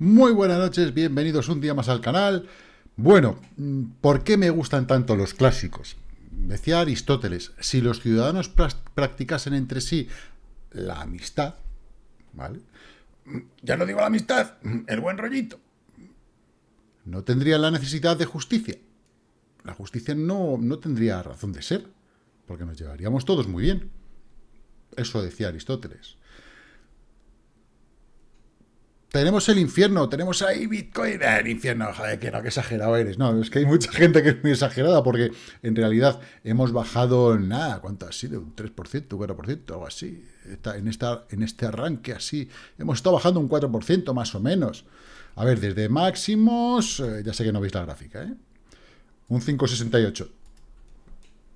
Muy buenas noches, bienvenidos un día más al canal. Bueno, ¿por qué me gustan tanto los clásicos? Decía Aristóteles, si los ciudadanos practicasen entre sí la amistad, ¿vale? Ya no digo la amistad, el buen rollito. No tendrían la necesidad de justicia. La justicia no, no tendría razón de ser, porque nos llevaríamos todos muy bien. Eso decía Aristóteles. Tenemos el infierno, tenemos ahí Bitcoin, el infierno, joder, que no, que exagerado eres. No, es que hay mucha gente que es muy exagerada porque en realidad hemos bajado, nada, ¿cuánto ha sido? Un 3%, un 4%, algo así. en, esta, en este arranque así, hemos estado bajando un 4% más o menos. A ver, desde máximos, eh, ya sé que no veis la gráfica, ¿eh? Un 5,68.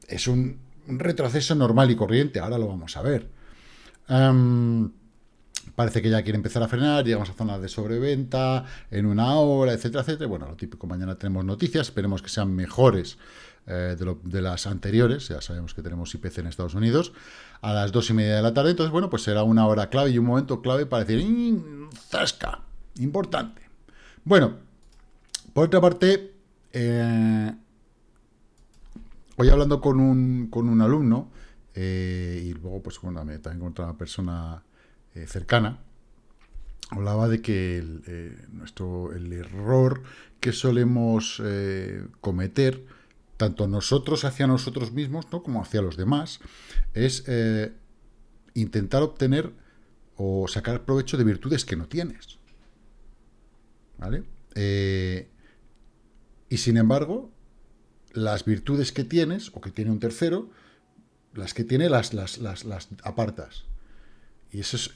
Es un, retroceso normal y corriente, ahora lo vamos a ver. Em, Parece que ya quiere empezar a frenar, llegamos a zonas de sobreventa en una hora, etcétera, etcétera. Bueno, lo típico, mañana tenemos noticias, esperemos que sean mejores eh, de, las anteriores, ya sabemos que tenemos IPC en Estados Unidos, a las dos y media de la tarde, entonces, bueno, pues será una hora clave y un momento clave para decir, ¡zasca! Importante. Bueno, por otra parte, eh, hoy hablando con un, con un alumno, eh, y luego, pues, bueno, también con otra persona eh, cercana, hablaba de que el, eh, nuestro, el error que solemos eh, cometer, tanto nosotros hacia nosotros mismos, ¿no? como hacia los demás, es intentar obtener o sacar provecho de virtudes que no tienes. ¿Vale? y sin embargo, las virtudes que tienes, o que tiene un tercero, las que tiene las, las, las, las apartas. Y eso es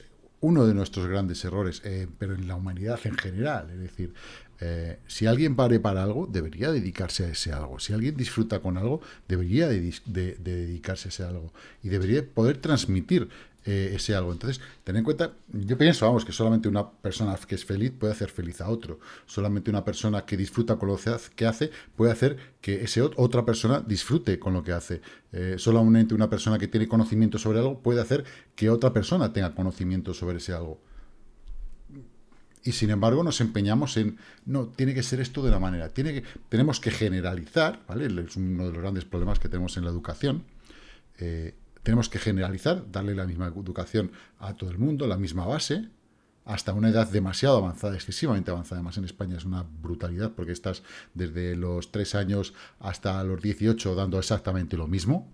uno de nuestros grandes errores, eh, pero en la humanidad en general. Es decir, eh, si alguien pare para algo, debería dedicarse a ese algo. Si alguien disfruta con algo, debería de, dedicarse a ese algo. Y debería poder transmitir eh, ese algo. Entonces, ten en cuenta, yo pienso, vamos, que solamente una persona que es feliz puede hacer feliz a otro. Solamente una persona que disfruta con lo que hace puede hacer que ese otra persona disfrute con lo que hace. Eh, solamente una persona que tiene conocimiento sobre algo puede hacer que otra persona tenga conocimiento sobre ese algo. Y sin embargo nos empeñamos en, no, tiene que ser esto de la manera, tiene que, tenemos que generalizar, ¿vale? Es uno de los grandes problemas que tenemos en la educación. Eh, tenemos que generalizar, darle la misma educación a todo el mundo, la misma base, hasta una edad demasiado avanzada, excesivamente avanzada, además en España es una brutalidad, porque estás desde los 3 años hasta los 18 dando exactamente lo mismo.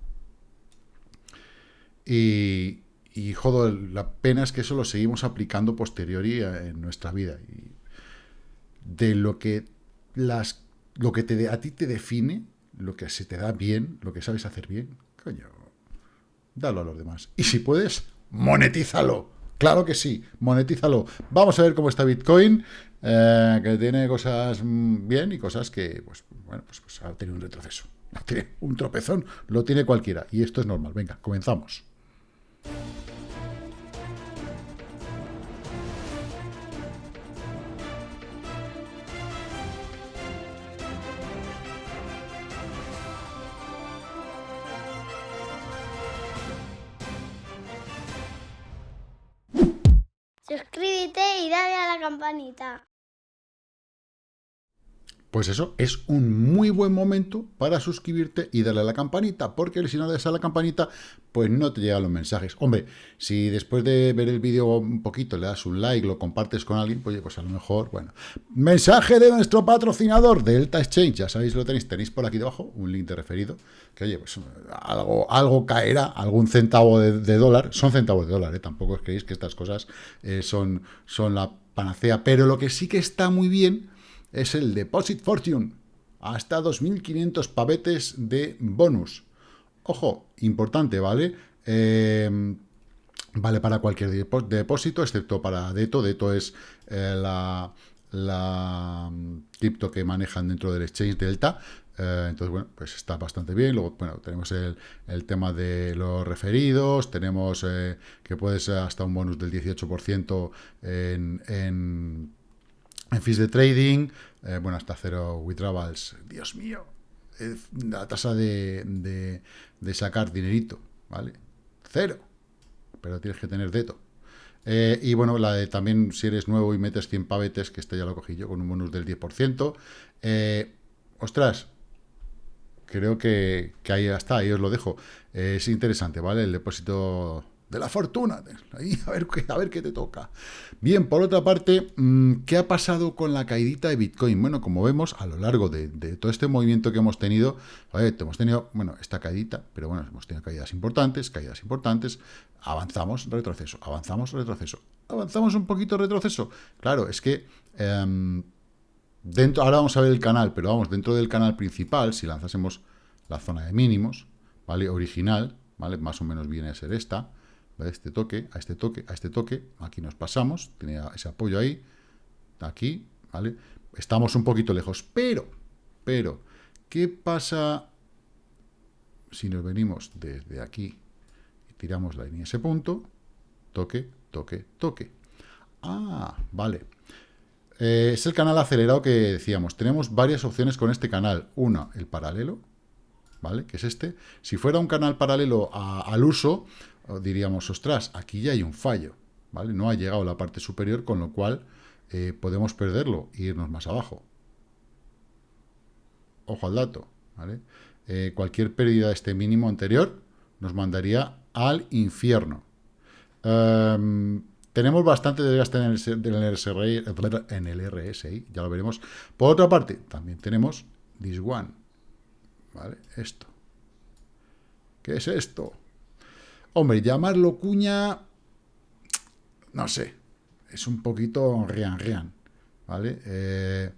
Y, y joder, la pena es que eso lo seguimos aplicando posteriori en nuestra vida. Y de lo que, las, lo que te, a ti te define, lo que se te da bien, lo que sabes hacer bien, coño, dalo a los demás. Y si puedes, monetízalo. Claro que sí, monetízalo. Vamos a ver cómo está Bitcoin, eh, que tiene cosas mm, bien y cosas que, pues, bueno, pues, pues ha tenido un retroceso. Tiene un tropezón, lo tiene cualquiera. Y esto es normal. Venga, comenzamos. Dale a la campanita. Pues eso, es un muy buen momento para suscribirte y darle a la campanita, porque si no le das a la campanita, pues no te llegan los mensajes. Hombre, si después de ver el vídeo un poquito le das un like, lo compartes con alguien, pues, pues a lo mejor, bueno. Mensaje de nuestro patrocinador, Delta Exchange, ya sabéis, lo tenéis, tenéis por aquí debajo, un link de referido, que oye, pues algo, algo caerá, algún centavo de, dólar, son centavos de dólar, ¿eh? tampoco os creéis que estas cosas eh, son, son la panacea, pero lo que sí que está muy bien es el Deposit Fortune, hasta 2.500 pavetes de bonus. Ojo, importante, ¿vale? Em, vale para cualquier depósito, excepto para Deto. Deto es eh, la, la mm, cripto que manejan dentro del exchange Delta. Eh, entonces, bueno, pues está bastante bien. Luego, bueno, tenemos el, tema de los referidos, tenemos eh, que puede ser hasta un bonus del 18% en en fees de trading, eh, bueno, hasta cero withdrawals. Dios mío, la tasa de, sacar dinerito, ¿vale? Cero. Pero tienes que tener deto. Eh, y bueno, la de también si eres nuevo y metes 100 pavetes, que este ya lo cogí yo con un bonus del 10%. Eh, ostras, creo que, que, ahí está, ahí os lo dejo. es interesante, ¿vale? El depósito de la fortuna. Ahí, a ver, a ver qué te toca. Bien, por otra parte, mm, ¿qué ha pasado con la caidita de Bitcoin? Bueno, como vemos, a lo largo de, todo este movimiento que hemos tenido, hemos tenido, bueno, esta caidita, pero bueno, hemos tenido caídas importantes, caídas importantes, avanzamos, retroceso, avanzamos, retroceso, avanzamos un poquito, retroceso. Claro, es que... Em, dentro, ahora vamos a ver el canal, pero vamos, dentro del canal principal, si lanzásemos la zona de mínimos, ¿vale? Original, ¿vale? Más o menos viene a ser esta, a este toque, a este toque, a este toque, aquí nos pasamos, tenía ese apoyo ahí, aquí, ¿vale? Estamos un poquito lejos, pero, pero, ¿qué pasa si nos venimos desde aquí y tiramos la línea a ese punto? Toque, toque, toque. Ah, vale. Eh, es el canal acelerado que decíamos. Tenemos varias opciones con este canal. Una, el paralelo, ¿vale? Que es este. Si fuera un canal paralelo al uso, diríamos, ostras, aquí ya hay un fallo, ¿vale? No ha llegado la parte superior, con lo cual eh, podemos perderlo e irnos más abajo. Ojo al dato, ¿vale? Eh, cualquier pérdida de este mínimo anterior nos mandaría al infierno. Em, tenemos bastante desgaste en el, RSI, en el RSI, ya lo veremos. Por otra parte, también tenemos this one, ¿vale? Esto. ¿Qué es esto? Hombre, llamarlo cuña, no sé, es un poquito rian rian, ¿vale? Eh,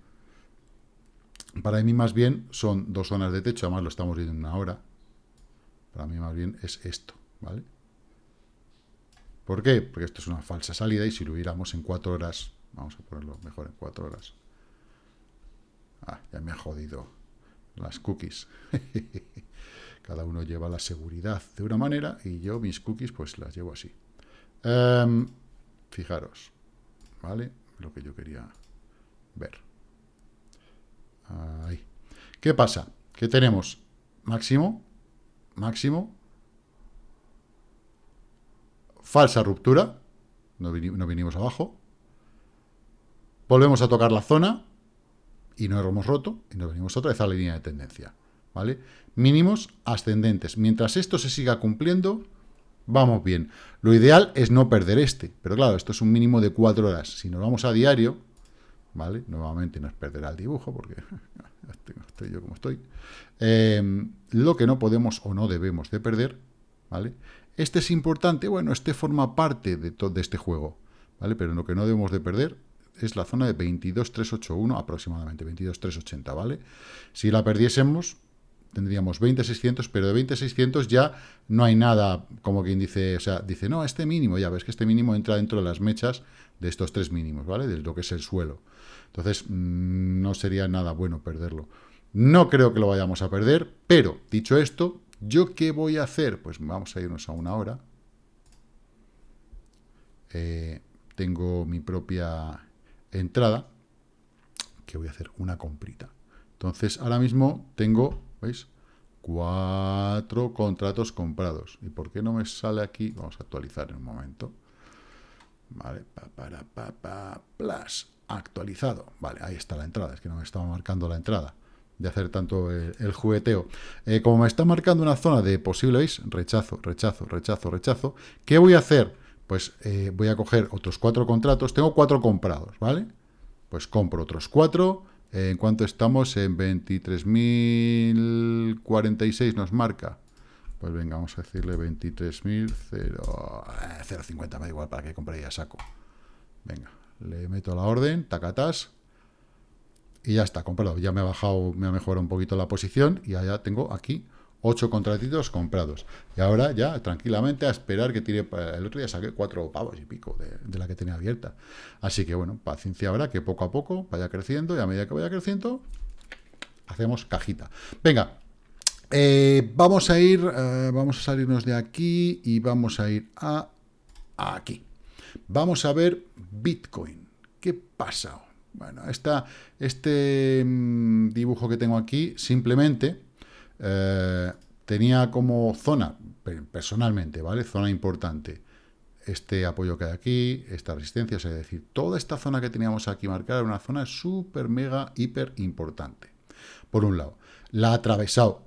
para mí más bien son dos zonas de techo, además lo estamos viendo en una hora. Para mí más bien es esto, ¿vale? ¿Por qué? Porque esto es una falsa salida y si lo hubiéramos en cuatro horas, vamos a ponerlo mejor en cuatro horas. Ah, ya me ha jodido las cookies. Cada uno lleva la seguridad de una manera y yo mis cookies pues las llevo así. Em, fijaros, ¿vale? Lo que yo quería ver. Ahí. ¿Qué pasa? Que tenemos máximo, máximo, falsa ruptura, no, no vinimos abajo, volvemos a tocar la zona y no hemos roto y nos venimos otra vez a la línea de tendencia. ¿Vale? Mínimos ascendentes. Mientras esto se siga cumpliendo, vamos bien. Lo ideal es no perder este, pero claro, esto es un mínimo de cuatro horas. Si nos vamos a diario, ¿vale? Nuevamente nos perderá el dibujo, porque estoy yo como estoy. Em, lo que no podemos o no debemos de perder, ¿vale? Este es importante, bueno, este forma parte de, todo este juego, ¿vale? Pero lo que no debemos de perder es la zona de 22.381 aproximadamente, 22.380, ¿vale? Si la perdiésemos, tendríamos 20.600, pero de 20.600 ya no hay nada, como quien dice, o sea, dice, no, este mínimo, ya ves que este mínimo entra dentro de las mechas de estos tres mínimos, ¿vale? De lo que es el suelo. Entonces, mm, no sería nada bueno perderlo. No creo que lo vayamos a perder, pero, dicho esto, ¿yo qué voy a hacer? Pues vamos a irnos a una hora. Eh, tengo mi propia entrada, que voy a hacer una comprita. Entonces, ahora mismo tengo ¿Veis? Cuatro contratos comprados. ¿Y por qué no me sale aquí? Vamos a actualizar en un momento. Vale, para, pa, plus, actualizado. Vale, ahí está la entrada. Es que no me estaba marcando la entrada de hacer tanto el, jugueteo. Eh, como me está marcando una zona de posible, ¿veis? Rechazo, rechazo, rechazo, rechazo. ¿Qué voy a hacer? Pues eh, voy a coger otros cuatro contratos. Tengo cuatro comprados, ¿vale? Pues compro otros cuatro ¿En cuánto estamos? En 23.046 nos marca. Pues venga, vamos a decirle 23.050, me da igual, para que compre ya saco. Venga, le meto la orden, tacatas, y ya está, comprado. Ya me ha bajado, me ha mejorado un poquito la posición, y ya tengo aquí ocho contratitos comprados. Y ahora ya, tranquilamente, a esperar que tire... El otro día saqué cuatro pavos y pico de, la que tenía abierta. Así que, bueno, paciencia ahora, que poco a poco vaya creciendo, y a medida que vaya creciendo, hacemos cajita. Venga, eh, vamos a ir, eh, vamos a salirnos de aquí y vamos a ir a, aquí. Vamos a ver Bitcoin. ¿Qué pasa? Bueno, esta, este mm, dibujo que tengo aquí, simplemente eh, tenía como zona, personalmente, ¿vale? Zona importante, este apoyo que hay aquí, esta resistencia, es decir, toda esta zona que teníamos aquí marcada era una zona súper, mega, hiper importante. Por un lado, la ha atravesado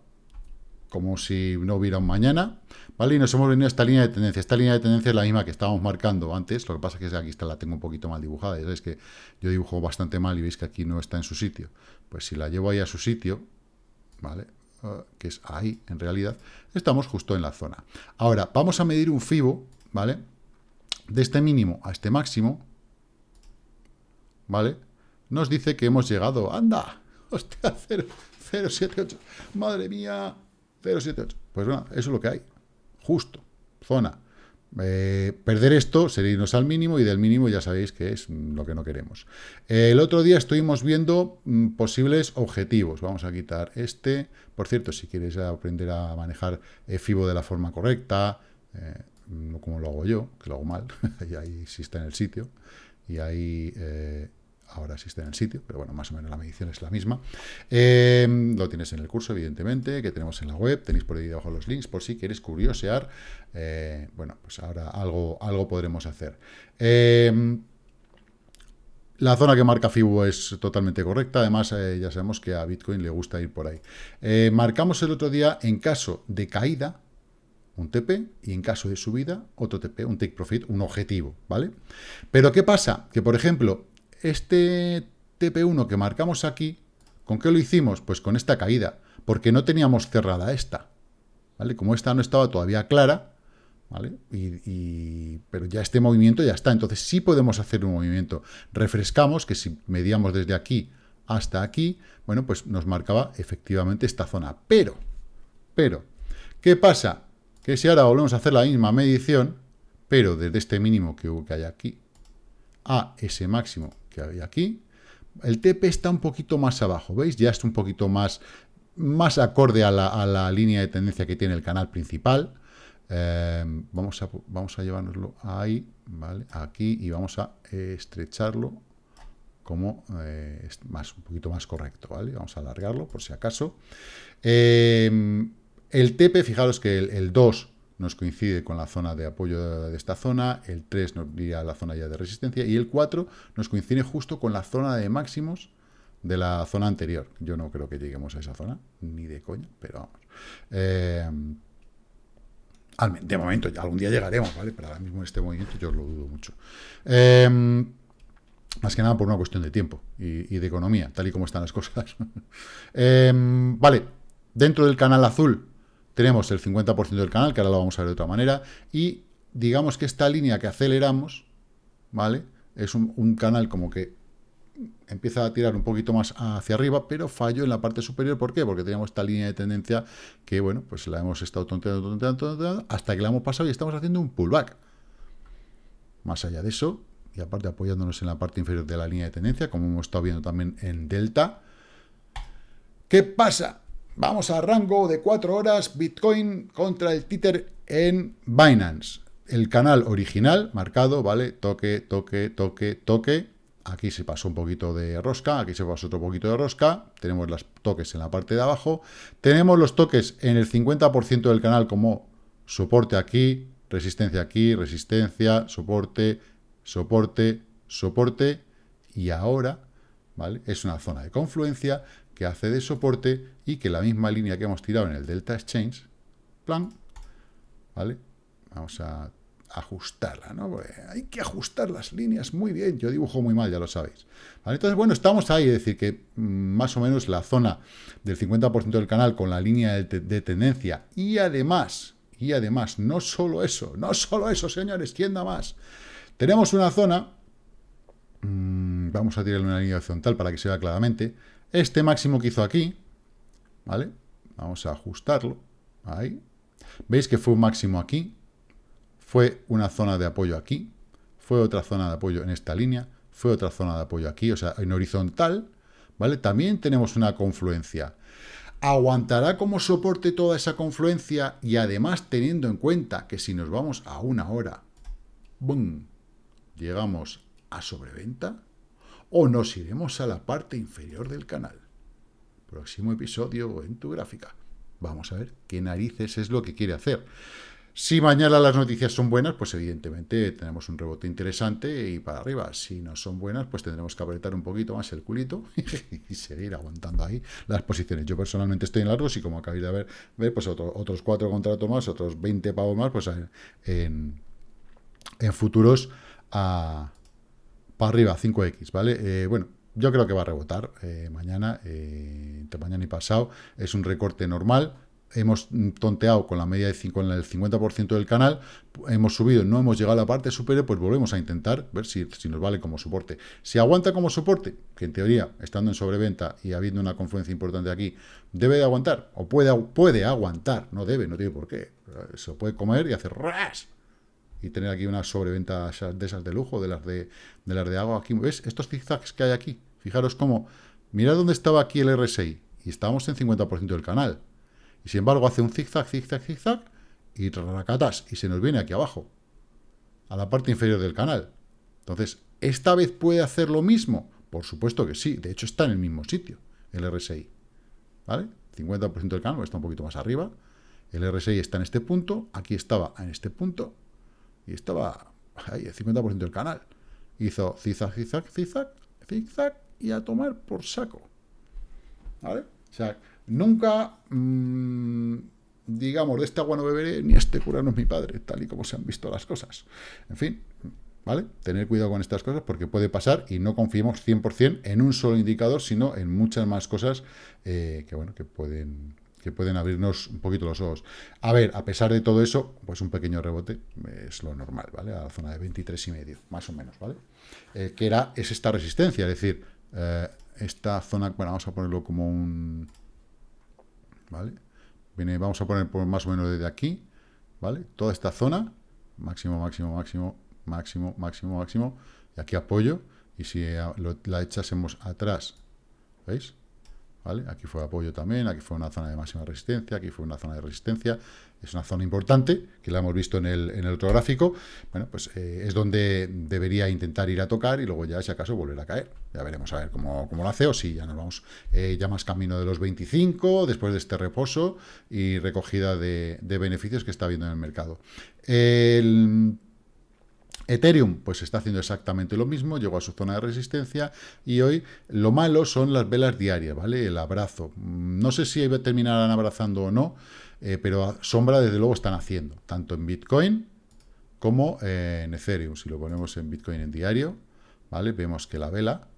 como si no hubiera un mañana, ¿vale? Y nos hemos venido a esta línea de tendencia. Esta línea de tendencia es la misma que estábamos marcando antes, lo que pasa es que aquí está, la tengo un poquito mal dibujada, ya sabéis que yo dibujo bastante mal y veis que aquí no está en su sitio. Pues si la llevo ahí a su sitio, ¿vale? Ah, que es ahí, en realidad, estamos justo en la zona. Ahora, vamos a medir un FIBO, ¿vale? De este mínimo a este máximo, ¿vale? Nos dice que hemos llegado, ¡anda! ¡Hostia, 078! ¡Madre mía! 078. Pues bueno, eso es lo que hay. Justo. Zona. Eh, perder esto sería irnos al mínimo y del mínimo ya sabéis que es lo que no queremos. el otro día estuvimos viendo mm, posibles objetivos. Vamos a quitar este. Por cierto, si quieres aprender a manejar FIBO de la forma correcta, eh, como lo hago yo, que lo hago mal, y ahí sí está en el sitio, y ahí eh, ahora está en el sitio, pero bueno, más o menos la medición es la misma. Em, lo tienes en el curso, evidentemente, que tenemos en la web, tenéis por ahí debajo los links, por si quieres curiosear, eh, bueno, pues ahora algo, algo podremos hacer. Em, la zona que marca FIBO es totalmente correcta, además eh, ya sabemos que a Bitcoin le gusta ir por ahí. Eh, marcamos el otro día, en caso de caída, un TP, y en caso de subida, otro TP, un take profit, un objetivo, ¿vale? Pero ¿qué pasa? Que, por ejemplo, este TP1 que marcamos aquí, ¿con qué lo hicimos? Pues con esta caída, porque no teníamos cerrada esta, ¿vale? Como esta no estaba todavía clara, ¿vale? Pero ya este movimiento ya está, entonces sí podemos hacer un movimiento. Refrescamos, que si medíamos desde aquí hasta aquí, bueno, pues nos marcaba efectivamente esta zona. Pero, pero, ¿qué pasa? Que si ahora volvemos a hacer la misma medición, pero desde este mínimo que, que hay aquí a ese máximo hay aquí. El TP está un poquito más abajo, ¿veis? Ya está un poquito más, más acorde a la, línea de tendencia que tiene el canal principal. Eh, vamos, a, vamos a llevárnoslo ahí, ¿vale? Aquí, y vamos a estrecharlo como eh, más, un poquito más correcto, ¿vale? Vamos a alargarlo por si acaso. Eh, el TP, fijaros que el, el 2 nos coincide con la zona de apoyo de esta zona, el 3 nos iría a la zona ya de resistencia, y el 4 nos coincide justo con la zona de máximos de la zona anterior. Yo no creo que lleguemos a esa zona, ni de coña, pero vamos. Eh, de momento, ya algún día llegaremos, ¿vale? Pero ahora mismo en este movimiento yo lo dudo mucho. Eh, más que nada por una cuestión de tiempo y, de economía, tal y como están las cosas. Eh, vale, dentro del canal azul tenemos el 50% del canal, que ahora lo vamos a ver de otra manera, y digamos que esta línea que aceleramos, ¿vale? Es un, canal como que empieza a tirar un poquito más hacia arriba, pero fallo en la parte superior. ¿Por qué? Porque teníamos esta línea de tendencia que, bueno, pues la hemos estado tonteando, tonteando, tonteando, hasta que la hemos pasado y estamos haciendo un pullback. Más allá de eso, y aparte apoyándonos en la parte inferior de la línea de tendencia, como hemos estado viendo también en Delta, ¿qué pasa? Vamos a rango de 4 horas, Bitcoin contra el títer en Binance. El canal original marcado, ¿vale? Toque, toque, toque, toque. Aquí se pasó un poquito de rosca, aquí se pasó otro poquito de rosca. Tenemos los toques en la parte de abajo. Tenemos los toques en el 50% del canal como soporte aquí, resistencia aquí, resistencia, soporte, soporte, soporte. Y ahora, ¿vale? Es una zona de confluencia que hace de soporte y que la misma línea que hemos tirado en el Delta Exchange, plan, ¿vale? Vamos a ajustarla, ¿no? hay que ajustar las líneas muy bien. Yo dibujo muy mal, ya lo sabéis. Entonces, bueno, estamos ahí, es decir, que mm, más o menos la zona del 50% del canal con la línea de, tendencia y además, y además, no solo eso, no solo eso, señores, ¿quién da más? Tenemos una zona, mm, vamos a tirarle una línea horizontal para que se vea claramente, este máximo que hizo aquí, ¿vale? Vamos a ajustarlo, ahí. ¿Veis que fue un máximo aquí? Fue una zona de apoyo aquí, fue otra zona de apoyo en esta línea, fue otra zona de apoyo aquí, o sea, en horizontal, ¿vale? También tenemos una confluencia. ¿Aguantará como soporte toda esa confluencia? Y además teniendo en cuenta que si nos vamos a una hora, ¡bum!, llegamos a sobreventa, o nos iremos a la parte inferior del canal. Próximo episodio en tu gráfica. Vamos a ver qué narices es lo que quiere hacer. Si mañana las noticias son buenas, pues evidentemente tenemos un rebote interesante y para arriba. Si no son buenas, pues tendremos que apretar un poquito más el culito y seguir aguantando ahí las posiciones. Yo personalmente estoy en largos y como acabáis de ver, ver pues otros cuatro contratos más, otros 20 pavos más, pues en, en futuros a, para arriba, 5X, ¿vale? Eh, bueno, yo creo que va a rebotar eh, mañana, eh, entre mañana y pasado. Es un recorte normal. Hemos tonteado con la media de 5, en el 50% del canal, hemos subido, no hemos llegado a la parte superior, pues volvemos a intentar ver si, si, nos vale como soporte. Si aguanta como soporte, que en teoría, estando en sobreventa y habiendo una confluencia importante aquí, debe de aguantar, o puede, puede aguantar, no debe, no tiene por qué. Se puede comer y hacer ras, y tener aquí una sobreventa de esas de lujo, de las de, de las de agua. Aquí, ¿ves? Estos zigzags que hay aquí, Fijaros cómo, mirad dónde estaba aquí el RSI, y estábamos en 50% del canal. Y sin embargo hace un zigzag, zigzag, zigzag, y racatas, y se nos viene aquí abajo, a la parte inferior del canal. Entonces, ¿esta vez puede hacer lo mismo? Por supuesto que sí, de hecho está en el mismo sitio, el RSI. ¿Vale? 50% del canal, está un poquito más arriba. El RSI está en este punto, aquí estaba en este punto, y estaba ahí, el 50% del canal. Hizo zigzag, zigzag, zigzag, zigzag, y a tomar por saco. ¿Vale? O sea, nunca, mm, digamos, de este agua no beberé, ni este cura no es mi padre, tal y como se han visto las cosas. En fin, ¿vale? Tener cuidado con estas cosas porque puede pasar y no confiemos 100% en un solo indicador, sino en muchas más cosas eh, que, bueno, que pueden que pueden abrirnos un poquito los ojos. A ver, a pesar de todo eso, pues un pequeño rebote es lo normal, ¿vale? A la zona de 23 y medio, más o menos, ¿vale? Eh, que era, es esta resistencia, es decir, eh, esta zona, bueno, vamos a ponerlo como un... ¿Vale? Viene, vamos a poner por más o menos desde aquí, ¿vale? Toda esta zona, máximo, máximo, máximo, máximo, máximo, máximo, y aquí apoyo, y si la echásemos atrás, ¿veis? ¿Vale? Aquí fue apoyo también, aquí fue una zona de máxima resistencia, aquí fue una zona de resistencia, es una zona importante, que la hemos visto en el, en el otro gráfico, bueno, pues eh, es donde debería intentar ir a tocar y luego ya, si acaso, volver a caer. Ya veremos a ver cómo, cómo lo hace o si ya nos vamos eh, ya más camino de los 25, después de este reposo y recogida de, de beneficios que está habiendo en el mercado. Ethereum, pues está haciendo exactamente lo mismo, llegó a su zona de resistencia y hoy lo malo son las velas diarias, ¿vale? El abrazo. No sé si terminarán abrazando o no, eh, pero sombra desde luego están haciendo, tanto en Bitcoin como en Ethereum. Si lo ponemos en Bitcoin en diario, ¿vale? Vemos que la vela,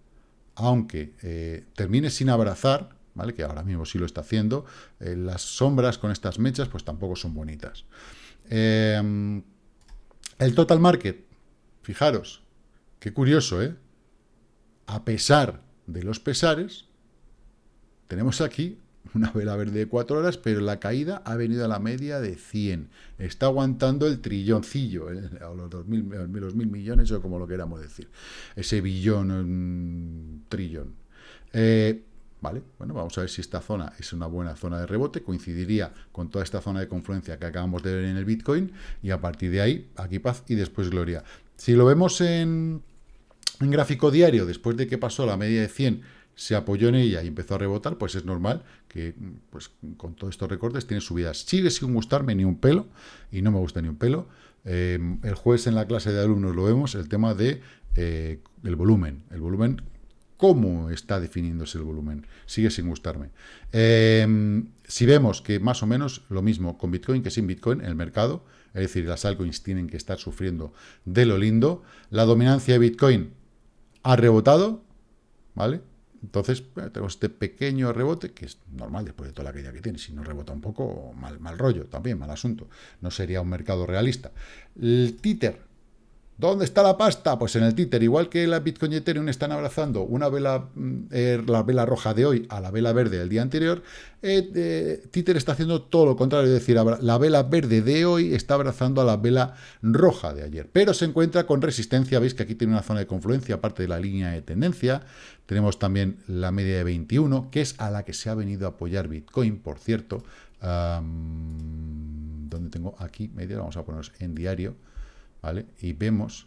aunque eh, termine sin abrazar, ¿vale? Que ahora mismo sí lo está haciendo, eh, las sombras con estas mechas pues tampoco son bonitas. el total market, Fijaros, qué curioso, ¿eh? A pesar de los pesares, tenemos aquí una vela verde de 4 horas, pero la caída ha venido a la media de 100. Está aguantando el trilloncillo, ¿eh? o los, dos mil, los mil millones, o como lo queramos decir. Ese billón, trillón. Eh, ¿Vale? Bueno, vamos a ver si esta zona es una buena zona de rebote, coincidiría con toda esta zona de confluencia que acabamos de ver en el Bitcoin, y a partir de ahí, aquí paz y después gloria. Si lo vemos en, gráfico diario, después de que pasó la media de 100, se apoyó en ella y empezó a rebotar, pues es normal que pues, con todos estos recortes tiene subidas. Sigue sin gustarme ni un pelo, y no me gusta ni un pelo. Em, el jueves en la clase de alumnos lo vemos, el tema de eh, el volumen. El volumen, ¿cómo está definiéndose el volumen? Sigue sin gustarme. Em, si vemos que más o menos lo mismo con Bitcoin que sin Bitcoin el mercado, es decir, las altcoins tienen que estar sufriendo de lo lindo. La dominancia de Bitcoin ha rebotado, ¿vale? Entonces, tenemos este pequeño rebote, que es normal después de toda la caída que tiene. Si no rebota un poco, mal, mal rollo también, mal asunto. No sería un mercado realista. El títer ¿Dónde está la pasta? Pues en el títer, igual que la Bitcoin y Ethereum están abrazando una vela, mm, eh, la vela roja de hoy a la vela verde del día anterior, eh, eh, títer está haciendo todo lo contrario, es decir, la vela verde de hoy está abrazando a la vela roja de ayer, pero se encuentra con resistencia, veis que aquí tiene una zona de confluencia, aparte de la línea de tendencia, tenemos también la media de 21, que es a la que se ha venido a apoyar Bitcoin, por cierto, donde tengo aquí media, vamos a ponernos en diario, ¿vale? Y vemos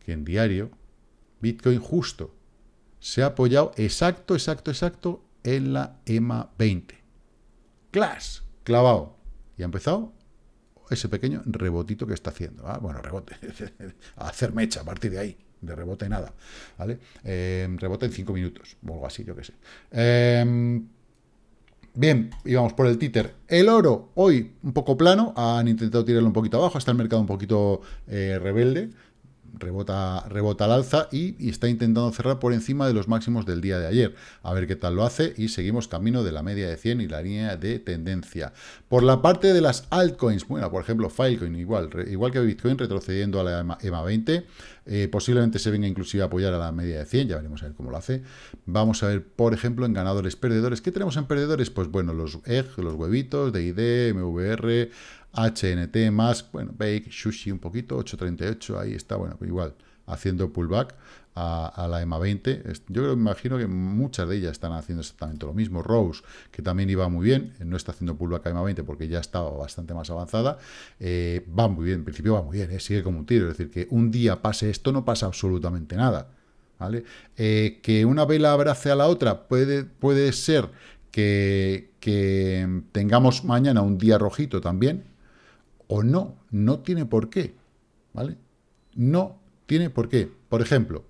que en diario Bitcoin justo se ha apoyado exacto, exacto, exacto en la EMA 20. Clash, clavado. Y ha empezado ese pequeño rebotito que está haciendo. ¿ah? Bueno, rebote, a hacer mecha a partir de ahí, de rebote nada, ¿vale? Eh, rebote en 5 minutos, o algo así, yo qué sé. Eh, Bien, íbamos por el títer. El oro, hoy un poco plano, han intentado tirarlo un poquito abajo, está el mercado un poquito eh, rebelde, rebota, rebota al alza y, está intentando cerrar por encima de los máximos del día de ayer. A ver qué tal lo hace y seguimos camino de la media de 100 y la línea de tendencia. Por la parte de las altcoins, bueno, por ejemplo, Filecoin igual, igual que Bitcoin retrocediendo a la EMA 20, eh, posiblemente se venga inclusive a apoyar a la media de 100, ya veremos a ver cómo lo hace. Vamos a ver, por ejemplo, en ganadores perdedores. ¿Qué tenemos en perdedores? Pues bueno, los EG, los huevitos, DID, MVR, HNT más, bueno, Bake, Sushi un poquito, 8.38, ahí está, bueno, pues igual, haciendo pullback a, la EMA 20. Yo creo, me imagino que muchas de ellas están haciendo exactamente lo mismo. Rose, que también iba muy bien, no está haciendo pullback a EMA 20 porque ya estaba bastante más avanzada, eh, va muy bien, en principio va muy bien, eh, sigue como un tiro, es decir, que un día pase esto no pasa absolutamente nada. ¿Vale? Eh, que una vela abrace a la otra puede, puede ser que, que tengamos mañana un día rojito también, o no, no tiene por qué, ¿vale? No tiene por qué. Por ejemplo,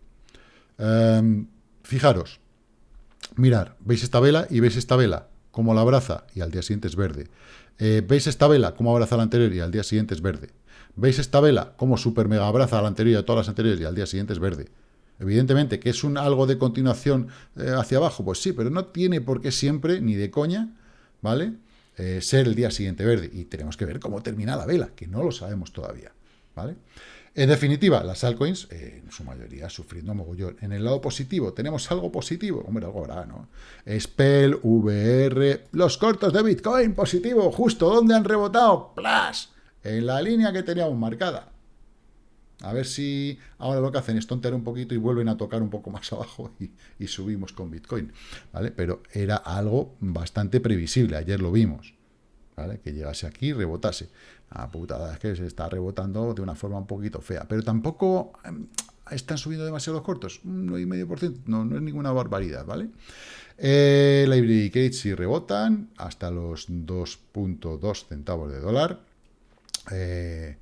em, fijaros, mirar, veis esta vela y veis esta vela, como la abraza y al día siguiente es verde. Eh, veis esta vela, como abraza la anterior y al día siguiente es verde. Veis esta vela, como super mega abraza la anterior y a todas las anteriores y al día siguiente es verde. Evidentemente, que es un algo de continuación eh, hacia abajo, pues sí, pero no tiene por qué siempre, ni de coña, ¿vale? Eh, ser el día siguiente verde. Y tenemos que ver cómo termina la vela, que no lo sabemos todavía. ¿vale? En definitiva, las altcoins, eh, en su mayoría, sufriendo mogollón. En el lado positivo, ¿tenemos algo positivo? Hombre, algo habrá, ¿no? Spell, VR, los cortos de Bitcoin, positivo, justo, ¿dónde han rebotado? ¡Plas! En la línea que teníamos marcada. A ver si ahora lo que hacen es tontear un poquito y vuelven a tocar un poco más abajo y, subimos con Bitcoin, ¿vale? Pero era algo bastante previsible, ayer lo vimos, ¿vale? Que llegase aquí y rebotase. Ah, putada, es que se está rebotando de una forma un poquito fea, pero tampoco em, están subiendo demasiados cortos, un 9,5%, no, no es ninguna barbaridad, ¿vale? Eh, Cage sí rebotan hasta los 2.2 centavos de dólar. Eh,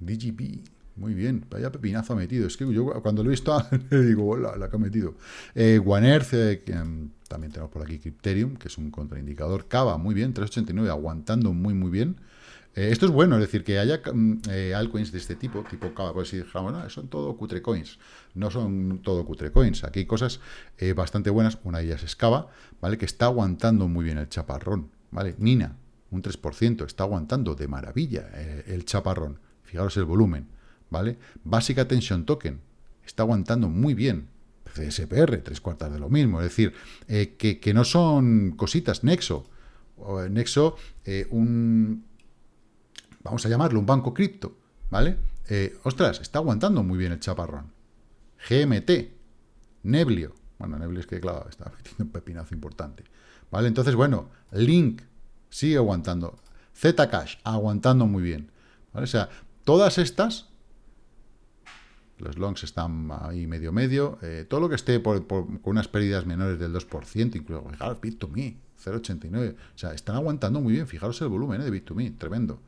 DGP muy bien, vaya pepinazo ha metido. Es que yo cuando lo he visto, le digo, la, la que ha metido. Eh, eh, em, también tenemos por aquí Crypterium, que es un contraindicador. Cava, muy bien, 389, aguantando muy, muy bien. Eh, esto es bueno, es decir, que haya mm, eh, altcoins de este tipo, tipo Cava, pues si dijéramos, no, son todo cutre coins. No son todo cutre coins. Aquí hay cosas bastante buenas. Una de ellas es Cava, ¿vale? Que está aguantando muy bien el chaparrón, ¿vale? Nina, un 3%, está aguantando de maravilla el chaparrón. Fijaros el volumen. ¿Vale? Basic Attention Token está aguantando muy bien. CSPR, tres cuartas de lo mismo. Es decir, eh, que, no son cositas. Nexo, eh, Nexo, eh, un... Vamos a llamarlo un banco cripto, ¿vale? ostras, está aguantando muy bien el chaparrón. GMT, Neblio. Bueno, Neblio es que, claro, está metiendo un pepinazo importante. ¿Vale? Entonces, bueno, Link sigue aguantando. Zcash, aguantando muy bien. ¿Vale? O sea, todas estas los longs están ahí medio medio. Eh, todo lo que esté por, con unas pérdidas menores del 2%, incluso, fijaros, Bit2Me, 0,89. O sea, están aguantando muy bien. Fijaros el volumen eh, de Bit2Me, tremendo.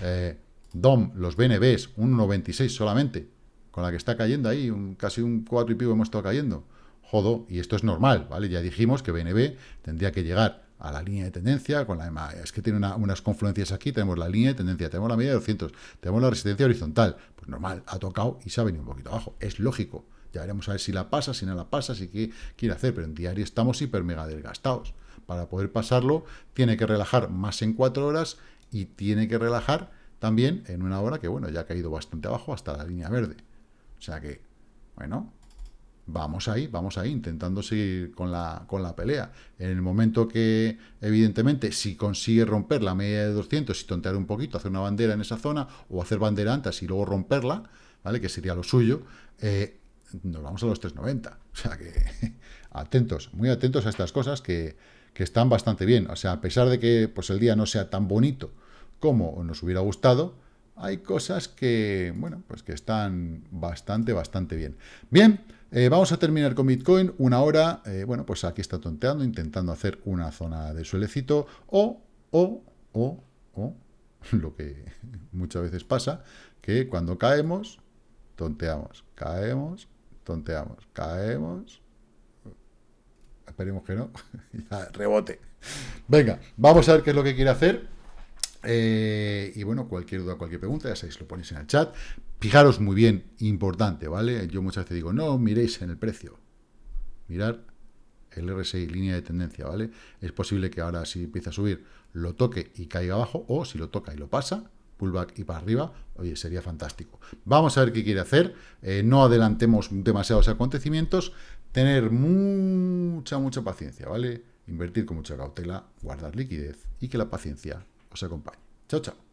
Eh, DOM, los BNBs, un 1,96 solamente, con la que está cayendo ahí, un, casi un 4 y pico hemos estado cayendo. Jodo, y esto es normal, ¿vale? Ya dijimos que BNB tendría que llegar a la línea de tendencia, con la EMA, es que tiene unas confluencias aquí, tenemos la línea de tendencia, tenemos la media de 200, tenemos la resistencia horizontal, pues normal, ha tocado y se ha venido un poquito abajo, es lógico, ya veremos a ver si la pasa, si no la pasa, si qué quiere hacer, pero en diario estamos hiper mega desgastados, para poder pasarlo tiene que relajar más en cuatro horas y tiene que relajar también en una hora que, bueno, ya ha caído bastante abajo hasta la línea verde, o sea que, bueno, vamos ahí, vamos ahí, intentando seguir con la, con la pelea. En el momento que, evidentemente, si consigue romper la media de 200 y tontear un poquito, hacer una bandera en esa zona, o hacer bandera antes y luego romperla, ¿vale? Que sería lo suyo, eh, nos vamos a los 390. O sea que, atentos, muy atentos a estas cosas que, que están bastante bien. O sea, a pesar de que pues, el día no sea tan bonito como nos hubiera gustado, hay cosas que, bueno, pues que están bastante, bastante bien. Bien, eh, vamos a terminar con Bitcoin, una hora, eh, bueno, pues aquí está tonteando, intentando hacer una zona de suelecito, o, o, o, o, lo que muchas veces pasa, que cuando caemos, tonteamos, caemos, tonteamos, caemos, esperemos que no, rebote. Venga, vamos a ver qué es lo que quiere hacer. Eh, y bueno, cualquier duda, cualquier pregunta, ya sabéis, lo ponéis en el chat. Fijaros muy bien, importante, ¿vale? Yo muchas veces digo, no miréis en el precio. Mirar el RSI, línea de tendencia, ¿vale? Es posible que ahora si empiece a subir, lo toque y caiga abajo, o si lo toca y lo pasa, pullback y para arriba, oye, sería fantástico. Vamos a ver qué quiere hacer, eh, no adelantemos demasiados acontecimientos, tener mucha, mucha paciencia, ¿vale? Invertir con mucha cautela, guardar liquidez y que la paciencia os acompañe. Chao, chao.